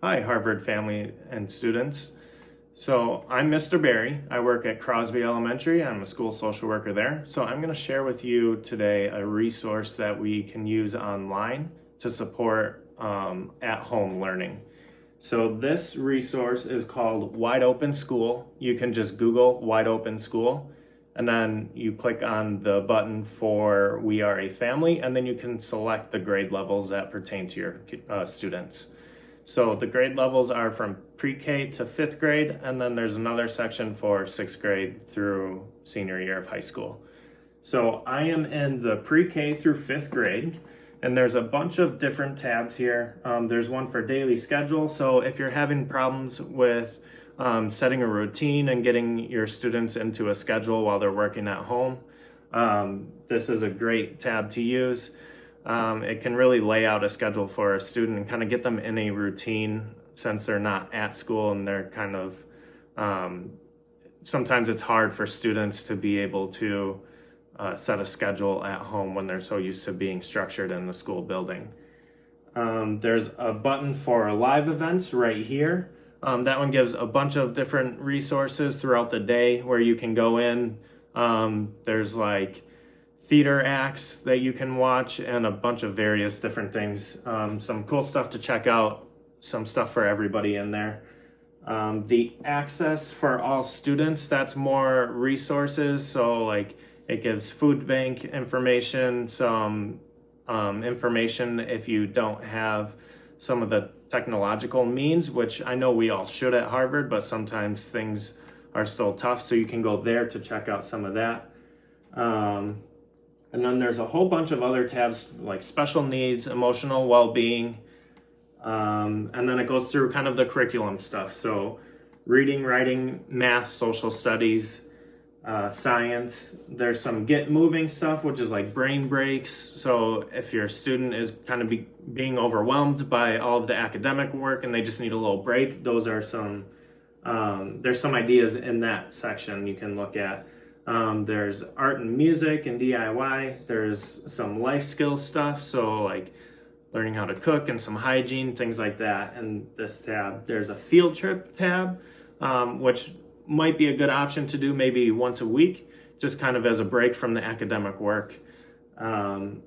Hi, Harvard family and students. So I'm Mr. Barry. I work at Crosby Elementary. I'm a school social worker there. So I'm going to share with you today a resource that we can use online to support um, at-home learning. So this resource is called Wide Open School. You can just Google Wide Open School and then you click on the button for We Are a Family and then you can select the grade levels that pertain to your uh, students. So the grade levels are from pre-K to fifth grade, and then there's another section for sixth grade through senior year of high school. So I am in the pre-K through fifth grade, and there's a bunch of different tabs here. Um, there's one for daily schedule. So if you're having problems with um, setting a routine and getting your students into a schedule while they're working at home, um, this is a great tab to use um, it can really lay out a schedule for a student and kind of get them in a routine since they're not at school and they're kind of um, sometimes it's hard for students to be able to uh, set a schedule at home when they're so used to being structured in the school building. Um, there's a button for live events right here. Um, that one gives a bunch of different resources throughout the day where you can go in. Um, there's like theater acts that you can watch and a bunch of various different things. Um, some cool stuff to check out, some stuff for everybody in there. Um, the access for all students, that's more resources. So like it gives food bank information, some um, information if you don't have some of the technological means, which I know we all should at Harvard, but sometimes things are still tough. So you can go there to check out some of that. Um, and then there's a whole bunch of other tabs like special needs, emotional well-being, um, and then it goes through kind of the curriculum stuff. So reading, writing, math, social studies, uh, science. There's some get moving stuff, which is like brain breaks. So if your student is kind of be, being overwhelmed by all of the academic work and they just need a little break, those are some, um, there's some ideas in that section you can look at. Um, there's art and music and DIY. There's some life skill stuff, so like learning how to cook and some hygiene, things like that. And this tab, there's a field trip tab, um, which might be a good option to do maybe once a week, just kind of as a break from the academic work. Um,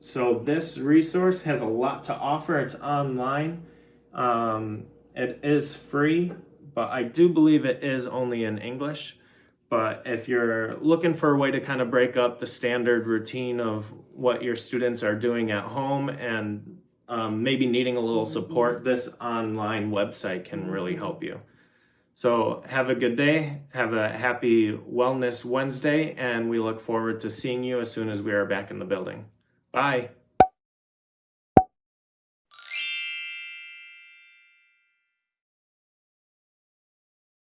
so this resource has a lot to offer. It's online. Um, it is free, but I do believe it is only in English. But if you're looking for a way to kind of break up the standard routine of what your students are doing at home and um, maybe needing a little support, this online website can really help you. So have a good day, have a happy Wellness Wednesday, and we look forward to seeing you as soon as we are back in the building. Bye.